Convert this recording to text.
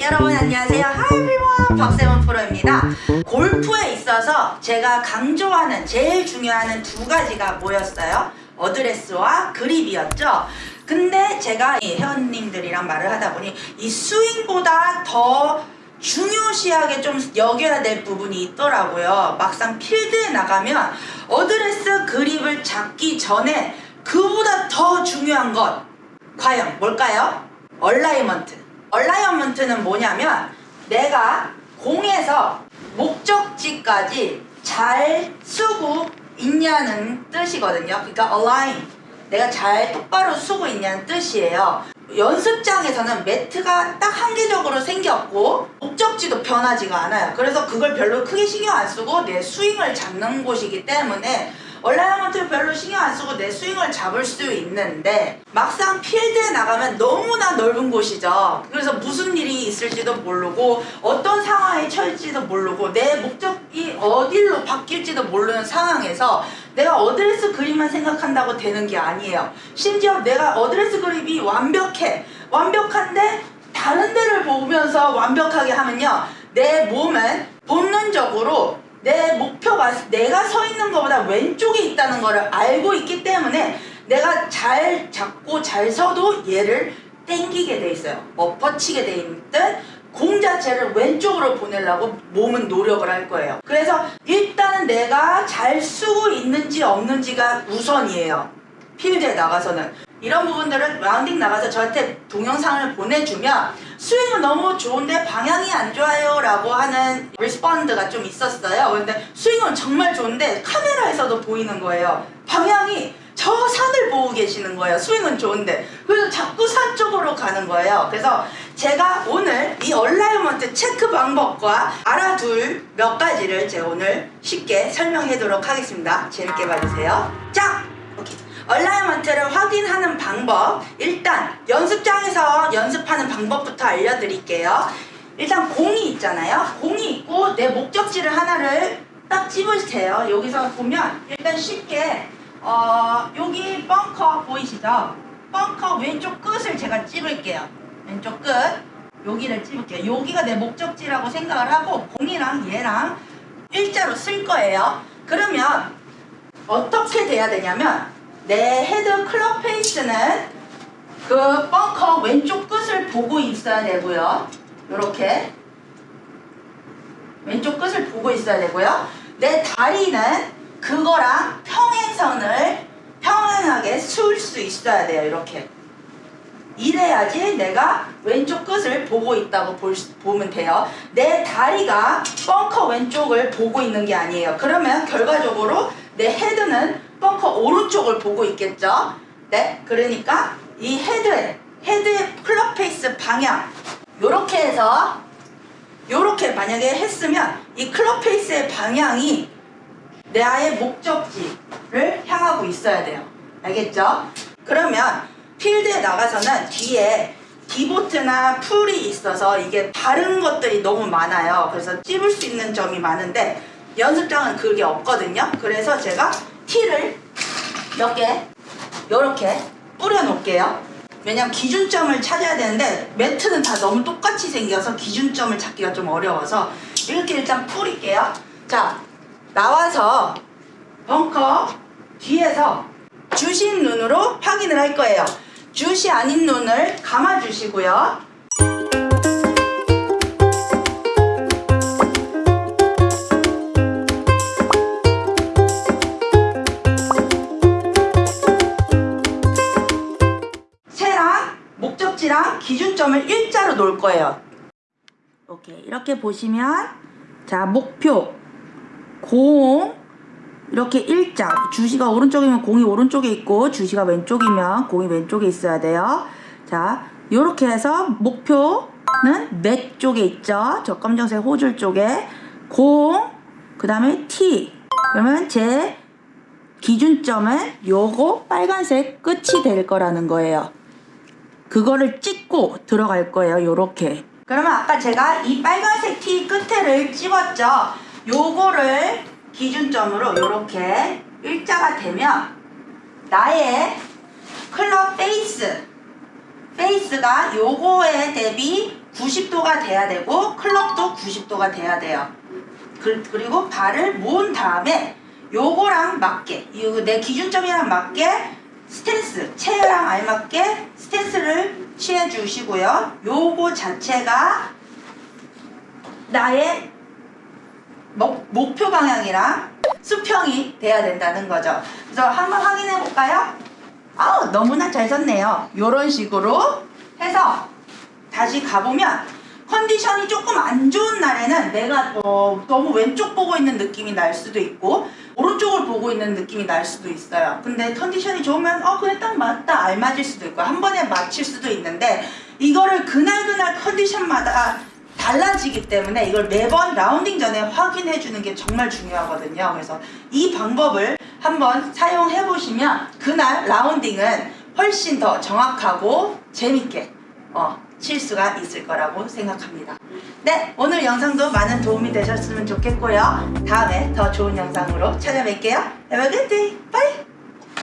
여러분 안녕하세요. Everyone. 박세원 프로입니다. 골프에 있어서 제가 강조하는 제일 중요한 두 가지가 뭐였어요? 어드레스와 그립이었죠. 근데 제가 이 회원님들이랑 말을 하다 보니 이 스윙보다 더 중요시하게 좀 여겨야 될 부분이 있더라고요. 막상 필드에 나가면 어드레스 그립을 잡기 전에 그보다 더 중요한 것 과연 뭘까요? alignment. Alignment는 뭐냐면 내가 공에서 목적지까지 잘 서고 있냐는 뜻이거든요. 그러니까 align. 내가 잘 똑바로 서고 있냐는 뜻이에요. 연습장에서는 매트가 딱 한계적으로 생겼고 목적지도 변하지가 않아요. 그래서 그걸 별로 크게 신경 안 쓰고 내 스윙을 잡는 곳이기 때문에 alignment를 별로 신경 안 쓰고 내 스윙을 잡을 수 있는데 막상 필드에 나가면 너무나 넓은 곳이죠. 그래서 무슨 일이 있을지도 모르고 어떤 상황에 처할지도 모르고 내 목적이 어디로 바뀔지도 모르는 상황에서 내가 어드레스 그립만 생각한다고 되는 게 아니에요. 심지어 내가 어드레스 그립이 완벽해. 완벽한데 다른 데를 보면서 완벽하게 하면요. 내 몸은 본능적으로 내 목표가 내가 서 있는 것보다 왼쪽에 있다는 것을 알고 있기 때문에 내가 잘 잡고 잘 서도 얘를 땡기게 돼 있어요. 엎어치게 돼 있든 공 자체를 왼쪽으로 보내려고 몸은 노력을 할 거예요. 그래서 일단은 내가 잘 서고 있는지 없는지가 우선이에요. 필드에 나가서는. 이런 부분들을 라운딩 나가서 저한테 동영상을 보내주면 스윙은 너무 좋은데 방향이 안 좋아요 라고 하는 respond가 좀 있었어요. 근데 스윙은 정말 좋은데 카메라에서도 보이는 거예요. 방향이 저 산을 보고 계시는 거예요. 스윙은 좋은데. 그래서 자꾸 산 쪽으로 가는 거예요. 그래서 제가 오늘 이 alignment 체크 방법과 알아둘 몇 가지를 제가 오늘 쉽게 설명하도록 하겠습니다. 재밌게 봐주세요. 자! alignment를 확인하는 방법 일단 연습장에서 연습하는 방법부터 알려드릴게요. 일단 공이 있잖아요. 공이 있고 내 목적지를 하나를 딱 집으세요. 여기서 보면 일단 쉽게 어, 여기 벙커 보이시죠? 벙커 왼쪽 끝을 제가 찝을게요. 왼쪽 끝. 여기를 찝을게요. 여기가 내 목적지라고 생각을 하고 공이랑 얘랑 일자로 설 거예요. 그러면 어떻게 돼야 되냐면 내 헤드 클럽 페이스는 그 벙커 왼쪽 끝을 보고 있어야 되고요. 이렇게 왼쪽 끝을 보고 있어야 되고요. 내 다리는 그거랑 평행선을 평행하게 설 수 있어야 돼요. 이렇게. 이래야지 내가 왼쪽 끝을 보고 있다고 볼, 보면 돼요. 내 다리가 벙커 왼쪽을 보고 있는 게 아니에요. 그러면 결과적으로 내 헤드는 벙커 오른쪽을 보고 있겠죠. 네, 그러니까 이 헤드의 헤드의 클럽 페이스 방향 요렇게 해서 요렇게 만약에 했으면 이 클럽 페이스의 방향이 내 아의 목적지를 향하고 있어야 돼요. 알겠죠? 그러면 필드에 나가서는 뒤에 디보트나 풀이 있어서 이게 다른 것들이 너무 많아요. 그래서 찝을 수 있는 점이 많은데 연습장은 그게 없거든요. 그래서 제가 몇개 이렇게 뿌려 놓을게요. 왜냐면 기준점을 찾아야 되는데 매트는 다 너무 똑같이 생겨서 기준점을 찾기가 좀 어려워서 이렇게 일단 뿌릴게요. 자 나와서 벙커 뒤에서 주신 눈으로 확인을 할 거예요. 주시 아닌 눈을 감아 주시고요. 목적지랑 기준점을 일자로 놓을 거예요. 오케이. 이렇게 보시면 자 목표 공 이렇게 일자. 주시가 오른쪽이면 공이 오른쪽에 있고 주시가 왼쪽이면 공이 왼쪽에 있어야 돼요. 자 이렇게 해서 목표는 넷 쪽에 있죠. 저 검정색 호줄 쪽에 공 그 다음에 T. 그러면 제 기준점은 요거 빨간색 끝이 될 거라는 거예요 그거를 찍고 들어갈 거예요 요렇게 그러면 아까 제가 이 빨간색 티 끝에를 찍었죠 요거를 기준점으로 이렇게 일자가 되면 나의 클럽 페이스 페이스가 요거에 대비 90도가 돼야 되고 클럽도 90도가 돼야 돼요. 그, 그리고 발을 모은 다음에 요거랑 맞게 내 기준점이랑 맞게 스탠스 체어랑 알맞게 스탠스를 취해 주시고요. 요거 자체가 나의 목, 목표 방향이랑 수평이 돼야 된다는 거죠. 그래서 한번 확인해 볼까요? 아우 너무나 잘 섰네요. 요런 식으로 해서 다시 가보면 컨디션이 조금 안 좋은 날에는 내가 어, 너무 왼쪽 보고 있는 느낌이 날 수도 있고 오른쪽을 보고 있는 느낌이 날 수도 있어요. 근데 컨디션이 좋으면 어 그래 딱 맞다 알맞을 수도 있고 한 번에 맞힐 수도 있는데 이거를 그날 그날 컨디션마다 달라지기 때문에 이걸 매번 라운딩 전에 확인해 주는 게 정말 중요하거든요. 그래서 이 방법을 한번 사용해 보시면 그날 라운딩은 훨씬 더 정확하고 재밌게 어, 칠 수가 있을 거라고 생각합니다. 네, 오늘 영상도 많은 도움이 되셨으면 좋겠고요. 다음에 더 좋은 영상으로 찾아뵐게요. Have a good day. Bye.